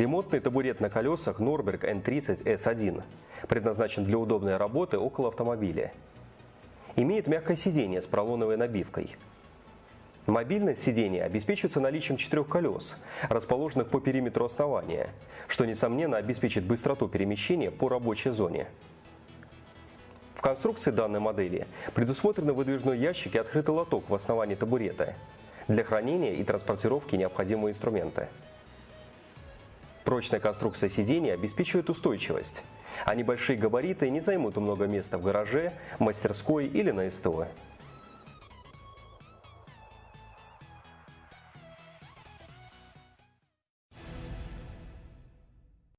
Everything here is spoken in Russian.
Ремонтный табурет на колесах Norberg N30 S1 предназначен для удобной работы около автомобиля. Имеет мягкое сиденье с поролоновой набивкой. Мобильность сидения обеспечивается наличием четырех колес, расположенных по периметру основания, что, несомненно, обеспечит быстроту перемещения по рабочей зоне. В конструкции данной модели предусмотрены выдвижной ящик и открытый лоток в основании табурета для хранения и транспортировки необходимого инструмента. Прочная конструкция сидения обеспечивает устойчивость, а небольшие габариты не займут много места в гараже, мастерской или на СТО.